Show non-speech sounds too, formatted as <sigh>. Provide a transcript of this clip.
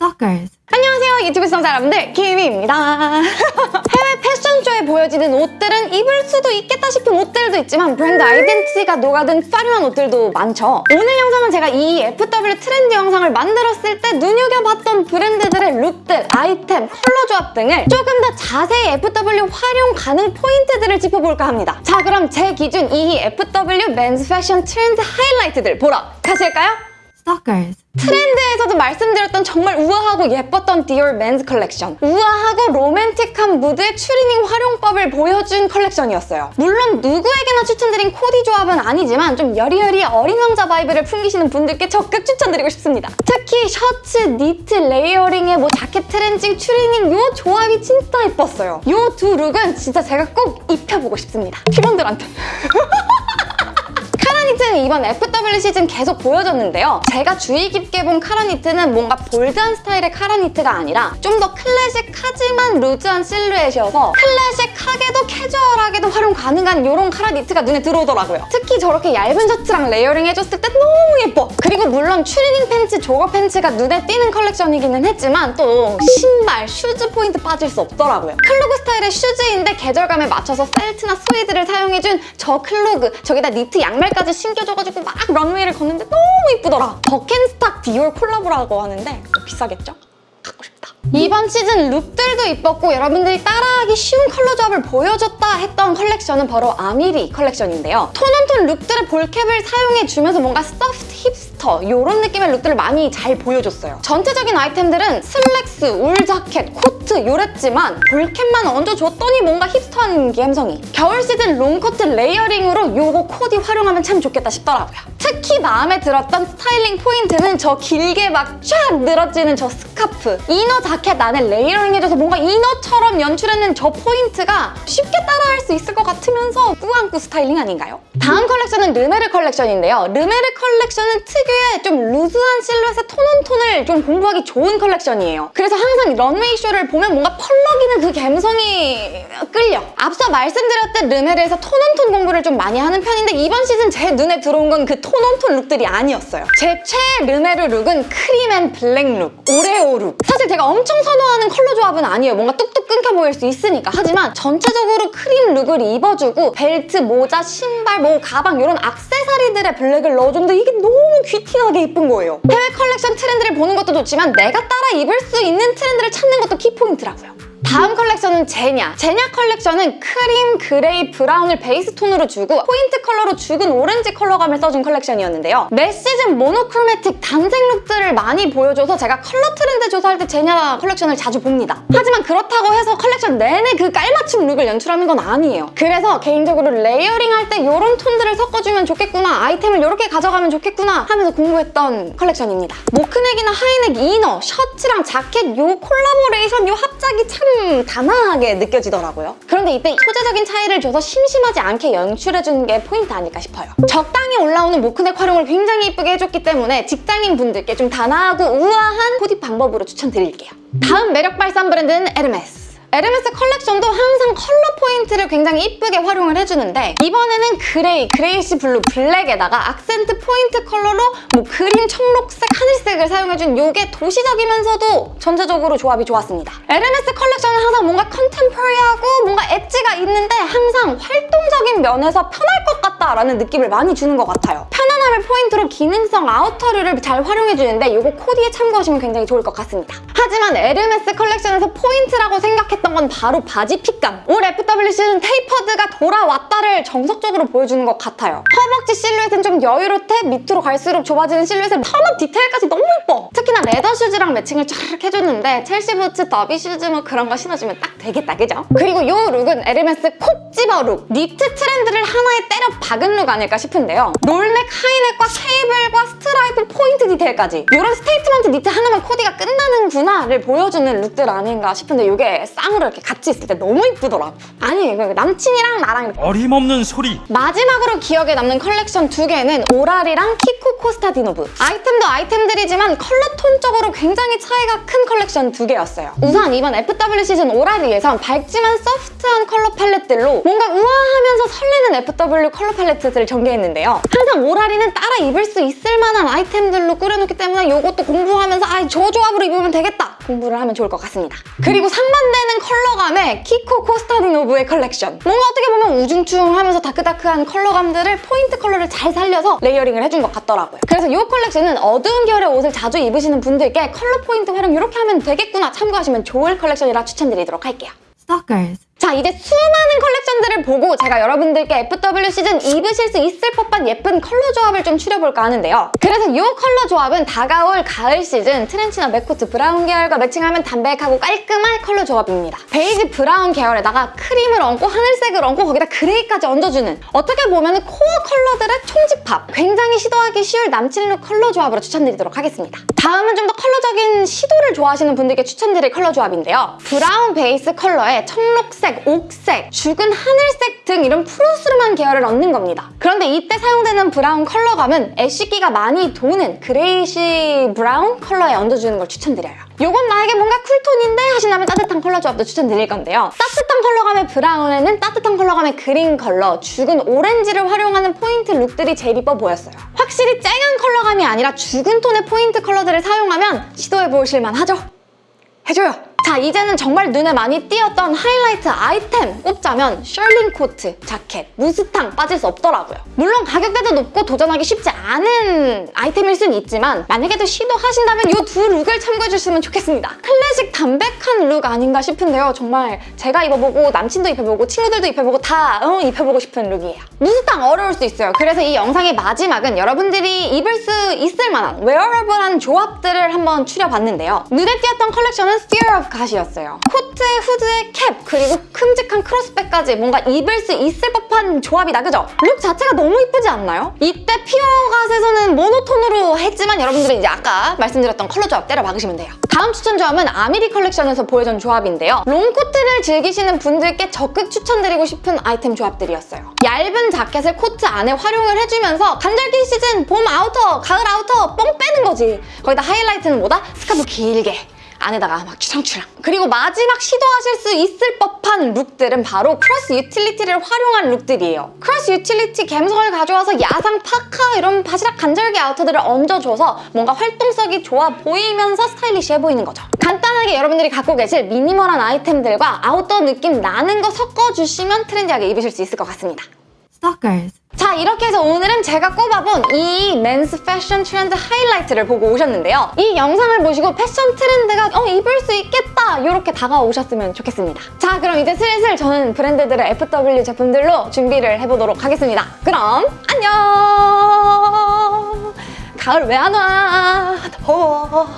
Stalkers. 안녕하세요 유튜브 시청자 여러분들 김희입니다 해외 패션쇼에 보여지는 옷들은 입을 수도 있겠다 싶은 옷들도 있지만 브랜드 identity가 녹아든 화려한 옷들도 많죠 오늘 영상은 제가 이 FW 트렌드 영상을 만들었을 때 눈여겨봤던 브랜드들의 look들, 아이템, 컬러 조합 등을 조금 더 자세히 FW 활용 가능 포인트들을 짚어볼까 합니다 자 그럼 제 기준 이 FW men's 패션 트렌드 하이라이트들 보러 가실까요? Stalkers. 트렌드에서도 말씀드렸던 정말 우아하고 예뻤던 디올 men's 컬렉션 우아하고 로맨틱한 무드의 추리닝 활용법을 보여준 컬렉션이었어요. 물론 누구에게나 추천드린 코디 조합은 아니지만 좀 여리여리 어린 왕자 vibe를 풍기시는 분들께 적극 추천드리고 싶습니다. 특히 셔츠, 니트, layering에 뭐 자켓 trench, 추리닝 요 조합이 진짜 예뻤어요. 요 두 look은 진짜 제가 꼭 입혀보고 싶습니다. 팀원들한테 <laughs> 카라니트는 이번 FW 시즌 계속 보여줬는데요. 제가 주의 깊게 본 카라니트는 뭔가 bold한 스타일의 카라니트가 아니라 좀 더 클래식하지만 loose한 실루엣이어서 클래식하게도 캐주얼하게도 활용 가능한 이런 카라니트가 눈에 들어오더라고요. 특히 저렇게 얇은 셔츠랑 layering 해줬을 때 너무 예뻐! 그리고 물론 추리닝 팬츠, jogger 팬츠가 눈에 띄는 컬렉션이기는 했지만 또 신발, shoes 포인트 빠질 수 없더라고요. clog 스타일의 shoes인데 계절감에 맞춰서 펠트나 스웨이드를 사용해준 저 clog 저기다 니트 양말까지 신겨줘가지고 막 runway를 걷는데 너무 이쁘더라. 버켄스탁 디올 콜라보라고 하는데 비싸겠죠? 갖고 싶다. 이번 시즌 룩들도 이뻤고 여러분들이 따라하기 쉬운 컬러 조합을 보여줬다 했던 컬렉션은 바로 아미리 컬렉션인데요. tone on tone 룩들의 ball cap을 사용해주면서 뭔가 soft hipster 이런 느낌의 룩들을 많이 잘 보여줬어요. 전체적인 아이템들은 슬랙스, 울 자켓, 코트 요랬지만 ball cap만 얹어줬더니 뭔가 hipster한 감성이. 겨울 시즌 롱코트 layering으로 요거 코디 활용하면 참 좋겠다 싶더라고요. 특히 마음에 들었던 스타일링 포인트는 저 길게 막 쫙 늘어지는 저 스카프. inner 자켓 안에 layering 해줘서 뭔가 inner처럼 연출해낸 저 포인트가 쉽게 따라할 수 있을 것 같으면서 꾸안꾸 스타일링 아닌가요? 다음 컬렉션은 르메르 컬렉션인데요. 르메르 컬렉션은 특유 의 좀 loose한 실루엣의 tone on tone을 좀 공부하기 좋은 컬렉션이에요. 그래서 항상 런웨이 쇼를 보면 뭔가 펄럭이는 그 감성이 끌려. 앞서 말씀드렸듯 르메르에서 tone on tone 공부를 좀 많이 하는 편인데 이번 시즌 제 눈에 들어온 건 그 tone on tone 룩들이 아니었어요. 제 최애 르메르 룩은 cream and black look, 오레오 룩. 사실 제가 엄청 선호하는 컬러 조합은 아니에요. 뭔가 뚝뚝 끊겨 보일 수 있으니까. 하지만 전체적으로 크림 룩을 입어주고 벨트, 모자, 신발, 뭐 가방 이런 악세사리들의 블랙을 넣어줬는데 이게 너무 귀티나게 예쁜 거예요. 해외 컬렉션 트렌드를 보는 것도 좋지만 내가 따라 입을 수 있는 트렌드를 찾는 것도 key point라고요. 다음 컬렉션은 제냐. 제냐 컬렉션은 크림, 그레이, 브라운을 베이스 톤으로 주고 포인트 컬러로 죽은 오렌지 컬러감을 써준 컬렉션이었는데요. 매 시즌 monochromatic 단색 룩들을 많이 보여줘서 제가 컬러 트렌드 조사할 때 제냐 컬렉션을 자주 봅니다. 하지만 그렇다고 해서 컬렉션 내내 그 깔맞춤 룩을 연출하는 건 아니에요. 그래서 개인적으로 layering 할 때 이런 톤들을 섞어주면 좋겠구나, 아이템을 이렇게 가져가면 좋겠구나 하면서 공부했던 컬렉션입니다. mock neck이나 high neck inner, 셔츠랑 자켓 요 콜라보레이션 요 합작이 참 단아하게 느껴지더라고요. 그런데 이때 소재적인 차이를 줘서 심심하지 않게 연출해주는 게 포인트 아닐까 싶어요. 적당히 올라오는 mock neck 활용을 굉장히 이쁘게 해줬기 때문에 직장인 분들께 좀 단아하고 우아한 코디 방법으로 추천드릴게요. 다음 매력 발산 브랜드는 에르메스. 에르메스 컬렉션도 항상 컬러 포인트를 굉장히 이쁘게 활용을 해주는데 이번에는 그레이, grayish blue, 블랙에다가 accent point color로 뭐 그린, 청록색, 하늘색을 사용해준 이게 도시적이면서도 전체적으로 조합이 좋았습니다. 에르메스 컬렉션은 항상 뭔가 contemporary하고 뭔가 엣지가 있는데 항상 활동적인 면에서 편할 것 같다라는 느낌을 많이 주는 것 같아요. 편안함을 포인트로 기능성 아우터류를 잘 활용해주는데 이거 코디에 참고하시면 굉장히 좋을 것 같습니다. 하지만 에르메스 컬렉션에서 포인트라고 생각했던 건 바로 바지 핏감. 올 FW 시즌 tapered가 돌아왔다를 정석적으로 보여주는 것 같아요. 허벅지 실루엣은 좀 여유롭되 밑으로 갈수록 좁아지는 실루엣의 turn-up detail까지 너무 예뻐. 특히나 leather shoes랑 매칭을 쫙 해줬는데 첼시 부츠, 더비 슈즈 뭐 그런 거 신어주면 딱 되겠다, 그죠? 그리고 이 룩은 에르메스 콕 집어 룩. 니트 트렌드를 하나에 때려 박은 룩 아닐까 싶은데요. roll neck, high neck과 케이블과 스트라이프 포인트 디테일까지 이런 statement knit 하나면 코디가 끝나는구나를 보여주는 룩들 아닌가 싶은데 이게 쌍으로 이렇게 같이 있을 때 너무 이쁘더라고. 아니, 이거 남친이랑 나랑 어림없는 소리 마지막으로 기억에 남는 컬렉션 두 개는 오라리랑 키코 코스타디노브 아이템도 아이템들이지만 컬러 톤적으로 굉장히 차이가 큰 컬렉션 두 개였어요. 우선 이번 FW 시즌 오라리에선 밝지만 soft한 팔레트로 뭔가 우아하면서 설레는 FW 컬러 팔레트를 전개했는데요. 항상 오라리는 따라 입을 수 있을 만한 아이템들로 꾸려놓기 때문에 이것도 공부하면서 아, 저 조합으로 입으면 되겠다 공부를 하면 좋을 것 같습니다. 그리고 상반되는 컬러감의 키코 코스타디노브의 컬렉션. 뭔가 어떻게 보면 우중충하면서 dark dark한 컬러감들을 포인트 컬러를 잘 살려서 layering을 해준 것 같더라고요. 그래서 이 컬렉션은 어두운 계열의 옷을 자주 입으시는 분들께 컬러 포인트 활용 이렇게 하면 되겠구나 참고하시면 좋을 컬렉션이라 추천드리도록 할게요. Stalkers. 자 이제 수많은 컬렉션 들을 보고 제가 여러분들께 FW 시즌 입으실 수 있을 법한 예쁜 컬러 조합을 좀 추려볼까 하는데요. 그래서 이 컬러 조합은 다가올 가을 시즌 트렌치나 mac coat 브라운 계열과 매칭하면 담백하고 깔끔한 컬러 조합입니다. 베이지 브라운 계열에다가 크림을 얹고 하늘색을 얹고 거기다 그레이까지 얹어주는 어떻게 보면 core 컬러들의 총집합 굉장히 시도하기 쉬울 남친룩 컬러 조합으로 추천드리도록 하겠습니다. 다음은 좀 더 컬러적인 시도를 좋아하시는 분들께 추천드릴 컬러 조합인데요. 브라운 베이스 컬러에 청록색, 옥색, 죽은 하늘색 등 이런 푸르스름한 계열을 얹는 겁니다. 그런데 이때 사용되는 브라운 컬러감은 ash기가 많이 도는 grayish brown 컬러에 얹어주는 걸 추천드려요. 요건 나에게 뭔가 쿨톤인데 하신다면 따뜻한 컬러 조합도 추천드릴 건데요. 따뜻한 컬러감의 브라운에는 따뜻한 컬러감의 그린 컬러, 죽은 오렌지를 활용하는 포인트 룩들이 제일 이뻐 보였어요. 확실히 쨍한 컬러감이 아니라 죽은 톤의 포인트 컬러들을 사용하면 시도해보실 만하죠? 해줘요! 자 이제는 정말 눈에 많이 띄었던 하이라이트 아이템 꼽자면 shearling 코트, 자켓, 무스탕 빠질 수 없더라고요. 물론 가격대도 높고 도전하기 쉽지 않은 아이템일 순 있지만 만약에도 시도하신다면 이 두 룩을 참고해주시면 좋겠습니다. 클래식 담백한 룩 아닌가 싶은데요. 정말 제가 입어보고 남친도 입혀보고 친구들도 입혀보고 다 어, 입혀보고 싶은 룩이에요. 무스탕 어려울 수 있어요. 그래서 이 영상의 마지막은 여러분들이 입을 수 있을 만한 wearable한 조합들을 한번 추려봤는데요. 눈에 띄었던 컬렉션은 Fear of God이었어요. 코트에 후드에 캡 그리고 큼직한 크로스백까지 뭔가 입을 수 있을 법한 조합이다 그죠? 룩 자체가 너무 이쁘지 않나요? 이때 Fear 갓에서는 모노톤으로 했지만 여러분들은 이제 아까 말씀드렸던 컬러 조합 때려 박으시면 돼요. 다음 추천 조합은 아미리 컬렉션에서 보여준 조합인데요. 롱코트를 즐기시는 분들께 적극 추천드리고 싶은 아이템 조합들이었어요. 얇은 자켓을 코트 안에 활용을 해주면서 간절기 시즌 봄 아우터, 가을 아우터 뻥 빼는 거지. 거기다 하이라이트는 뭐다? 스카프 길게. 안에다가 막 치렁치렁 그리고 마지막 시도하실 수 있을 법한 룩들은 바로 크로스 유틸리티를 활용한 룩들이에요. 크로스 유틸리티 감성을 가져와서 야상 파카 이런 바스락 간절기 아우터들을 얹어줘서 뭔가 활동성이 좋아 보이면서 스타일리시해 보이는 거죠. 간단하게 여러분들이 갖고 계실 미니멀한 아이템들과 아웃도어 느낌 나는 거 섞어주시면 트렌디하게 입으실 수 있을 것 같습니다 Stalkers. 자 이렇게 해서 오늘은 제가 꼽아본 이 맨스 패션 트렌드 하이라이트를 보고 오셨는데요. 이 영상을 보시고 패션 트렌드가 어 입을 수 있겠다 이렇게 다가오셨으면 좋겠습니다. 자 그럼 이제 슬슬 저는 브랜드들의 FW 제품들로 준비를 해보도록 하겠습니다. 그럼 안녕! 가을 왜 안 와? 더워.